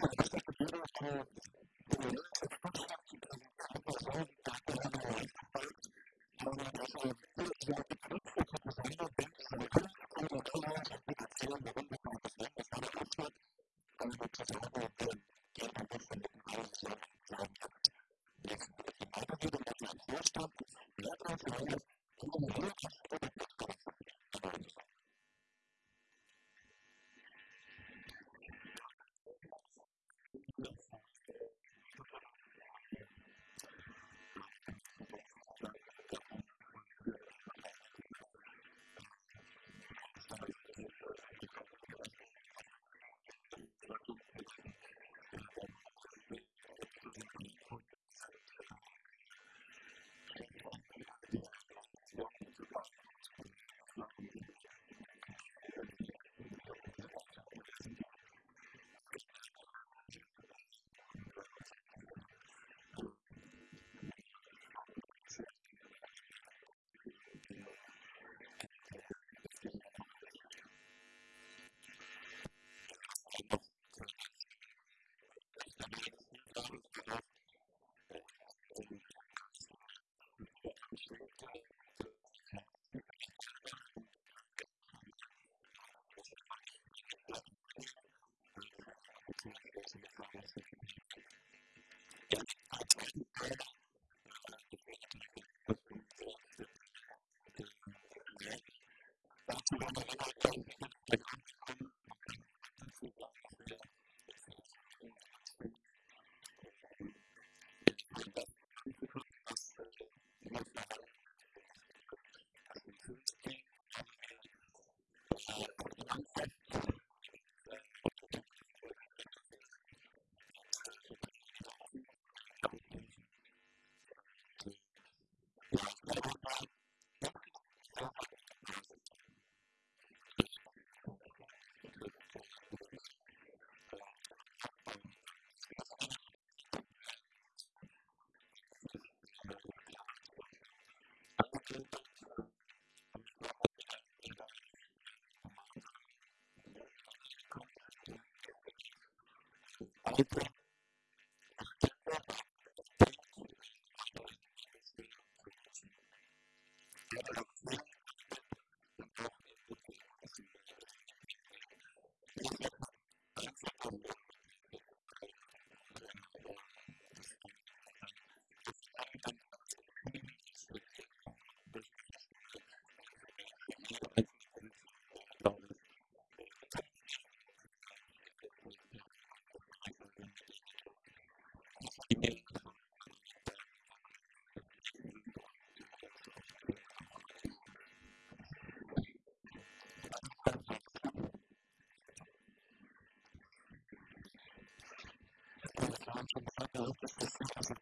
Thank you. productos que se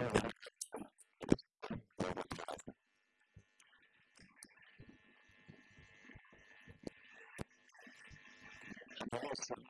Thank you.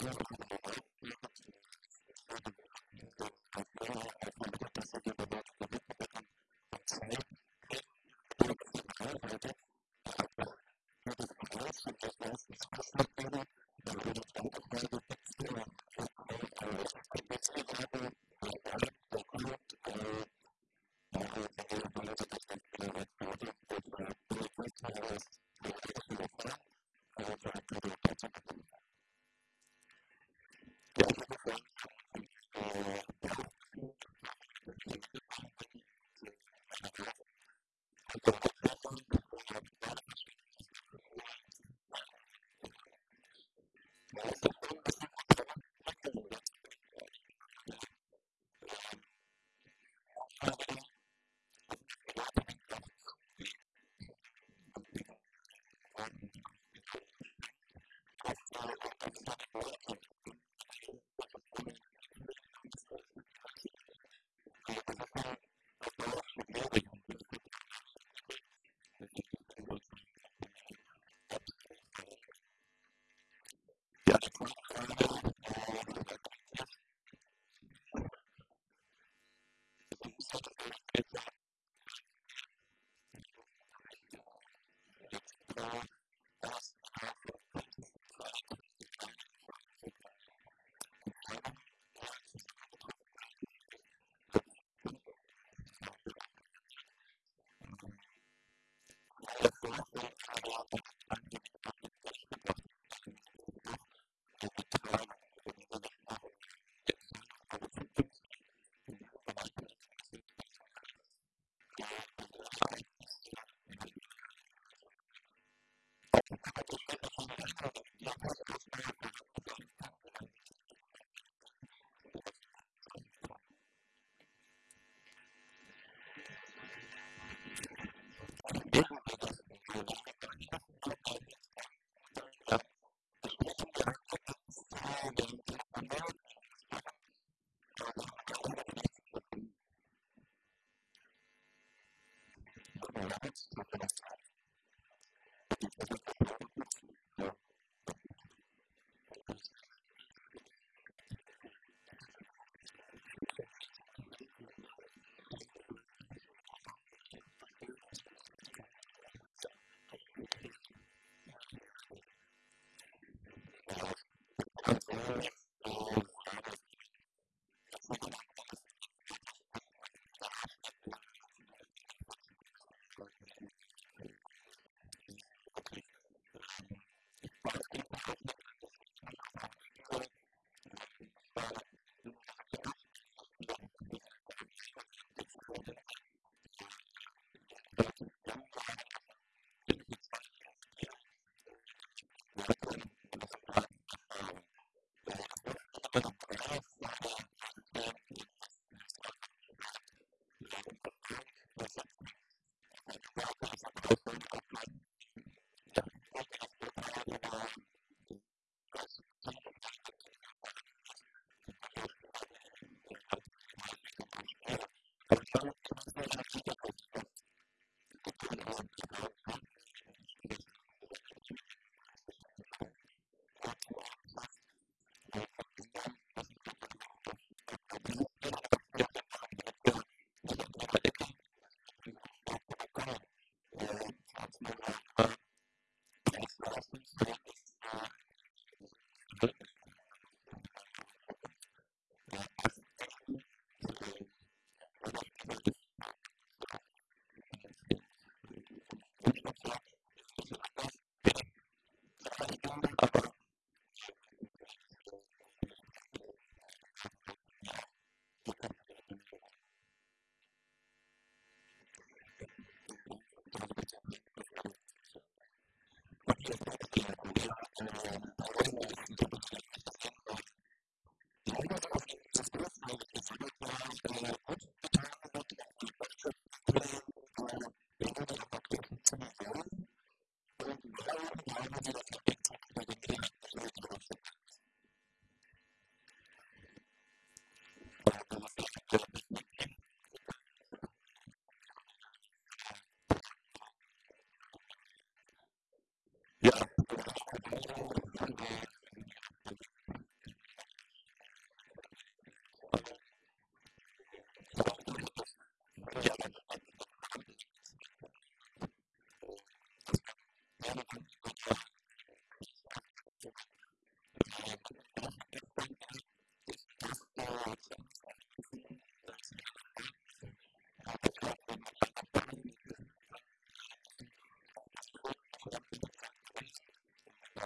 God Thank you. oportunidades, lo que nos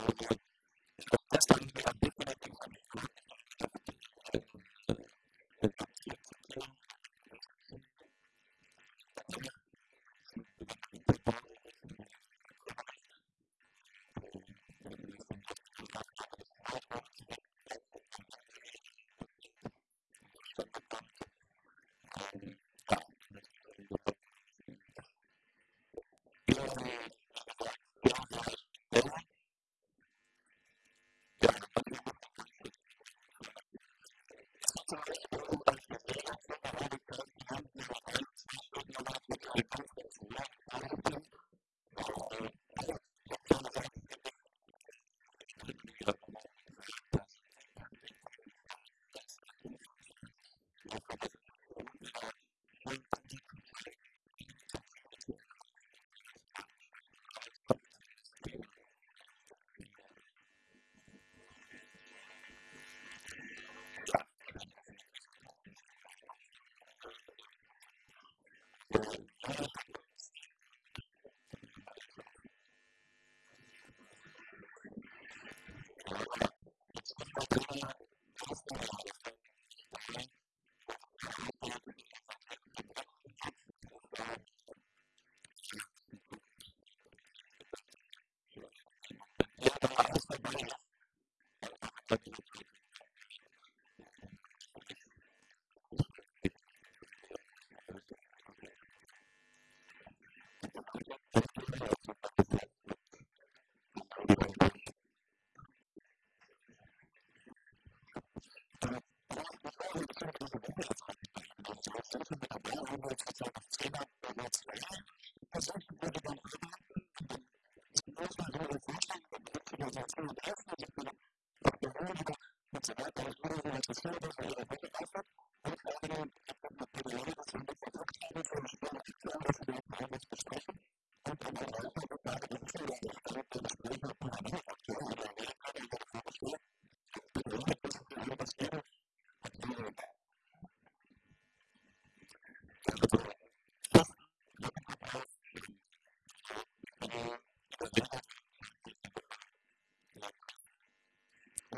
I would like comunicarse, porque el único que se va a tratar de la sesión de la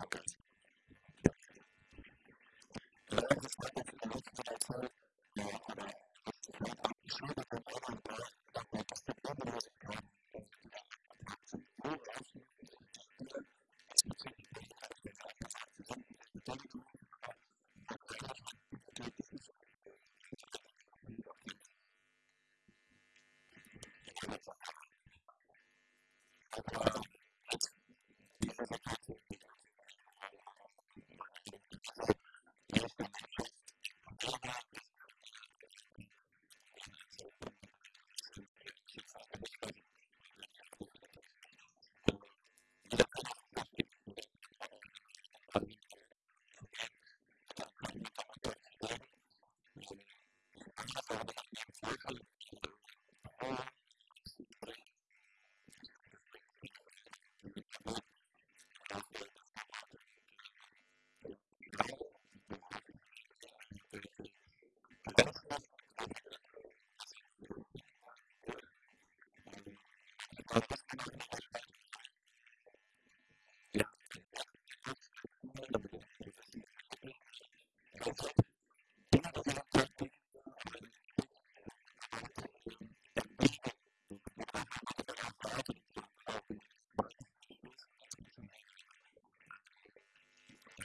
Okay. And I just like to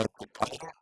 Thank you.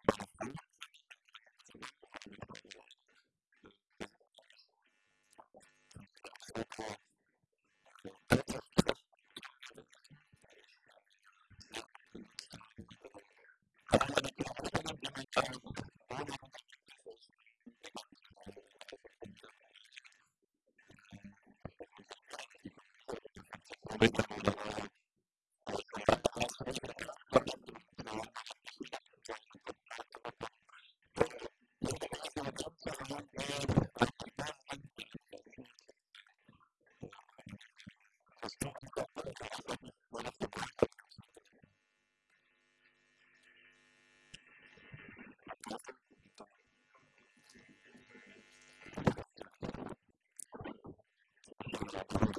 from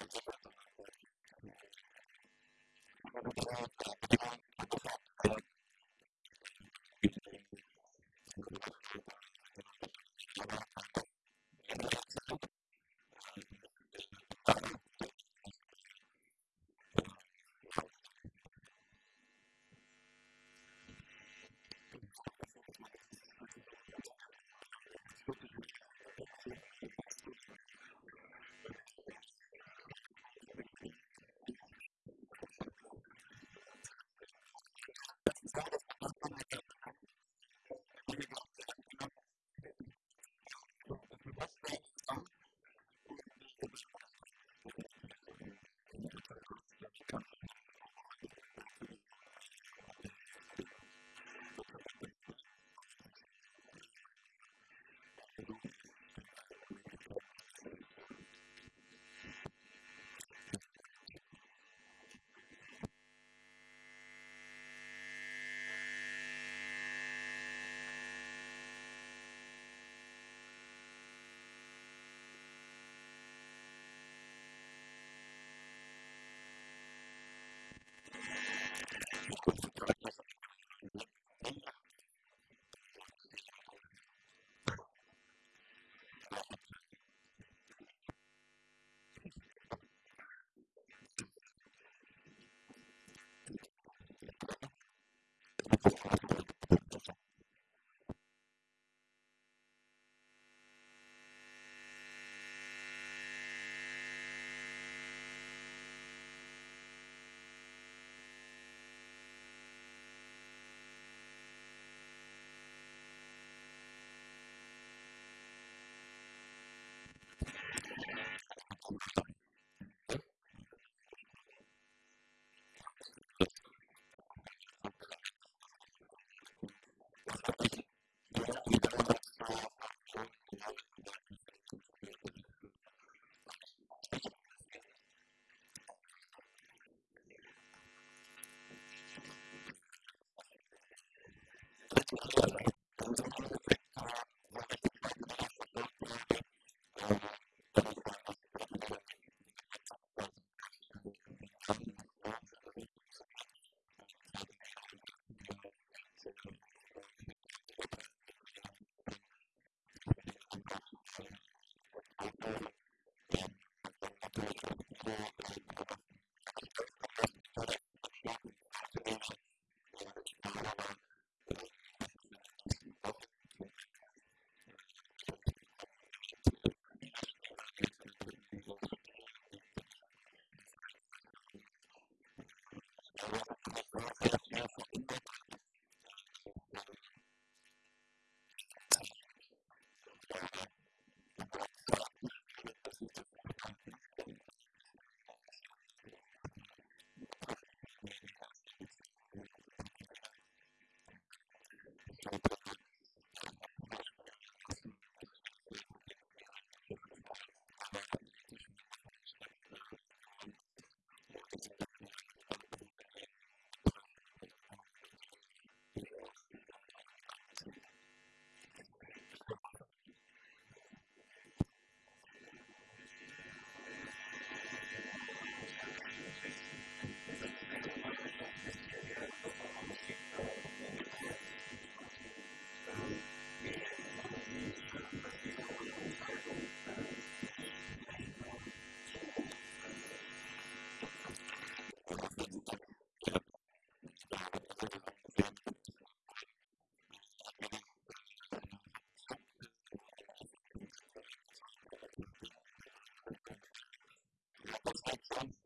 Thank you. Yeah. Thank